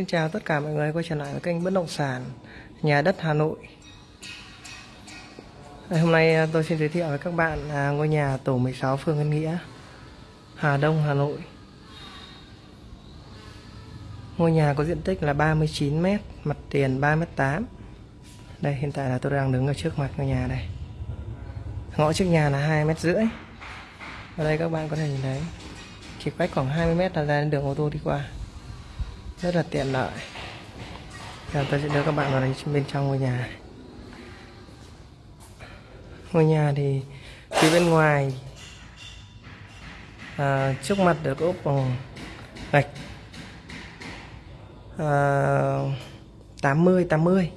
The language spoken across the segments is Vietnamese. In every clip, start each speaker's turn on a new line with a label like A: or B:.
A: Xin chào tất cả mọi người quay trở lại với kênh bất động sản nhà đất Hà Nội. Hôm nay à, tôi xin giới thiệu với các bạn à, ngôi nhà tổ 16 phường Ân Nghĩa, Hà Đông, Hà Nội. Ngôi nhà có diện tích là 39 m, mặt tiền 3 m 8. Đây hiện tại là tôi đang đứng ở trước mặt ngôi nhà đây. Ngõ trước nhà là 2 m rưỡi. Ở đây các bạn có thể nhìn thấy chỉ cách khoảng 20 m là ra đến đường ô tô đi qua rất là tiện lợi. Giờ tôi sẽ đưa các bạn vào đây bên trong ngôi nhà. Ngôi nhà thì phía bên ngoài à, trước mặt được ốp bằng gạch à, 80 80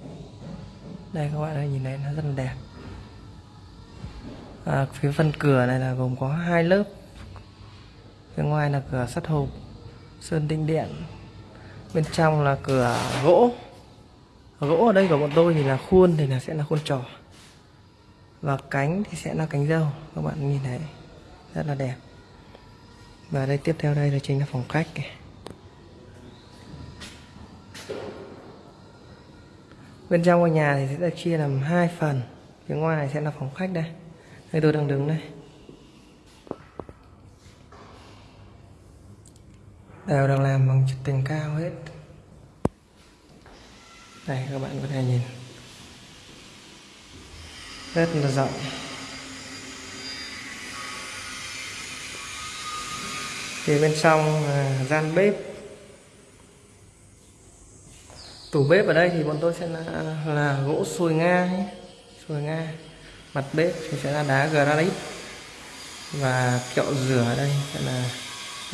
A: đây các bạn ơi nhìn thấy nó rất là đẹp. À, phía phần cửa này là gồm có hai lớp. Phía ngoài là cửa sắt hộp sơn tinh điện bên trong là cửa gỗ. Gỗ ở đây của bọn tôi thì là khuôn, thì là sẽ là khuôn trò. Và cánh thì sẽ là cánh dâu các bạn nhìn thấy, rất là đẹp. Và đây tiếp theo đây là chính là phòng khách bên trong ngôi nhà thì sẽ được chia làm hai phần. Phía ngoài sẽ là phòng khách đây. Đây, tôi đang đứng đây. Đều đang làm bằng chất tình cao hết. Đây các bạn có thể nhìn. Rất là rộng. Thì bên trong là gian bếp. Tủ bếp ở đây thì bọn tôi sẽ là, là gỗ sồi nga ấy. sồi nga. Mặt bếp thì sẽ là đá granite. Và kẹo rửa ở đây sẽ là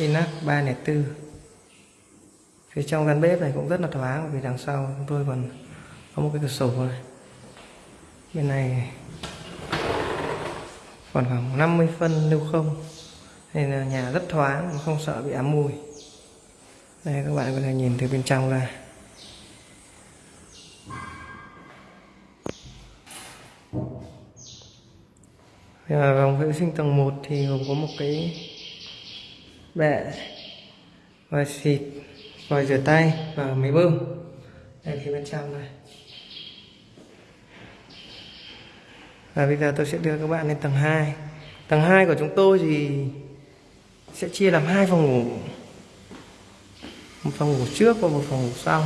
A: Inac 304 Phía trong căn bếp này cũng rất là thoáng vì đằng sau chúng tôi còn có một cái cửa sổ này. Bên này còn khoảng 50 phân lưu không. Nên là nhà rất thoáng, không sợ bị ám mùi. Đây, các bạn có thể nhìn từ bên trong ra. Vòng vệ sinh tầng 1 thì gồm có một cái bẹ và xịt vòi rửa tay và máy bơm. Đây phía bên trong này. Và bây giờ tôi sẽ đưa các bạn lên tầng 2 tầng 2 của chúng tôi thì sẽ chia làm hai phòng ngủ. Một phòng ngủ trước và một phòng ngủ sau.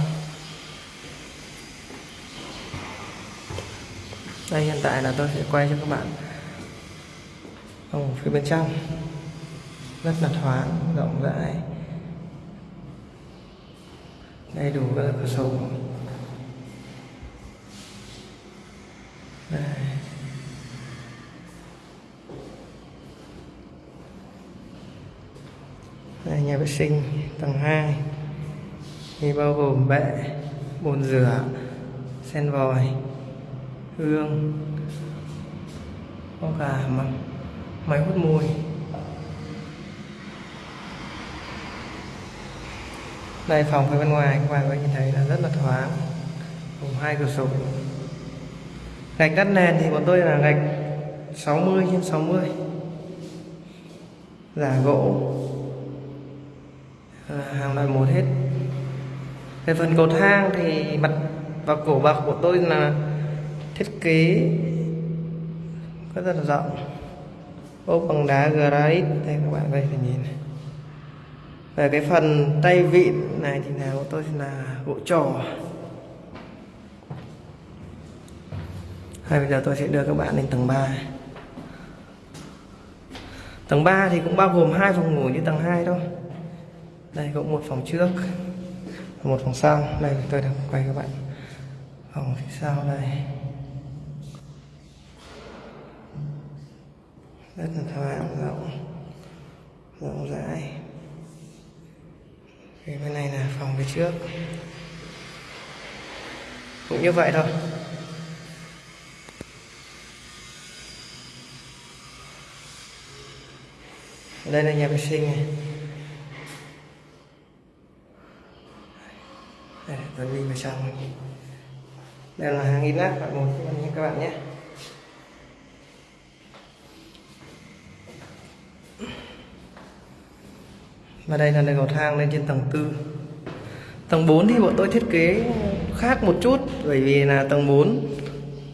A: Đây, hiện tại là tôi sẽ quay cho các bạn phòng ngủ phía bên trong rất là thoáng, rộng rãi. Đầy đủ các cửa sổ. Đây. đây, nhà vệ sinh, tầng 2 thì bao gồm bệ, bồn rửa, sen vòi, hương, có cả máy hút mùi. Đây phòng phía bên ngoài các bạn có nhìn thấy là rất là thoáng. Cùng hai cửa sổ. Gạch đất nền thì bọn tôi là gạch 60 trên 60 giả gỗ. À, hàng loại một hết. Về phần cầu thang thì mặt và cổ bậc của tôi là thiết kế rất là rộng. Ốp bằng đá granite. Đây các bạn có thể nhìn này về cái phần tay vịn này thì là của tôi là gỗ trò. Hay bây giờ tôi sẽ đưa các bạn lên tầng 3 tầng 3 thì cũng bao gồm hai phòng ngủ như tầng 2 thôi. Đây, cũng một phòng trước, một phòng sau. Đây, tôi đang quay các bạn phòng phía sau đây. Rất là thoáng, rộng rộng rãi thì bên này là phòng phía trước. Cũng như vậy thôi. Đây là nhà vệ sinh này. Đây, tôi đi vào trong. Đây là hàng inox loại một các bạn nhé. Và đây là đường cầu thang lên trên tầng tư. Tầng 4 thì bọn tôi thiết kế khác một chút, bởi vì là tầng 4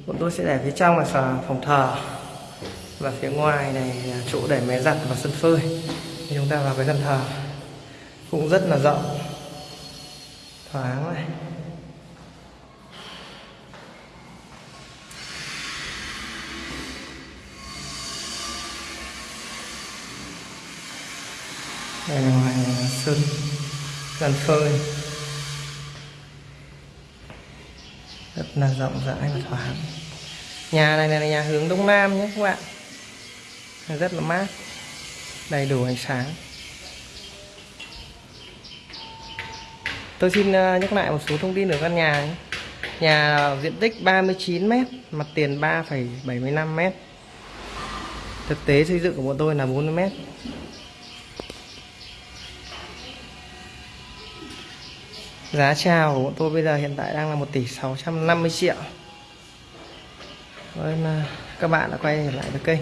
A: bọn tôi sẽ để phía trong là phòng thờ và phía ngoài này là chỗ để máy giặt và sân phơi. Thì chúng ta vào cái sân thờ. Cũng rất là rộng. Thoáng này. Đây là ngoài sân sân phơi. Rất là rộng rãi và thoáng. Nhà này là nhà hướng đông nam nhé các bạn. Rất là mát đầy đủ ánh sáng. Tôi xin ờ, nhắc lại một số thông tin ở căn nhà ấy. nhà diện tích 39 m mặt tiền 3,75 m thực tế xây dựng của bọn tôi là 40 Giá chào của bọn tôi bây giờ hiện tại đang là 1 tỷ 650 triệu. Cảm các bạn đã quay trở lại với kênh.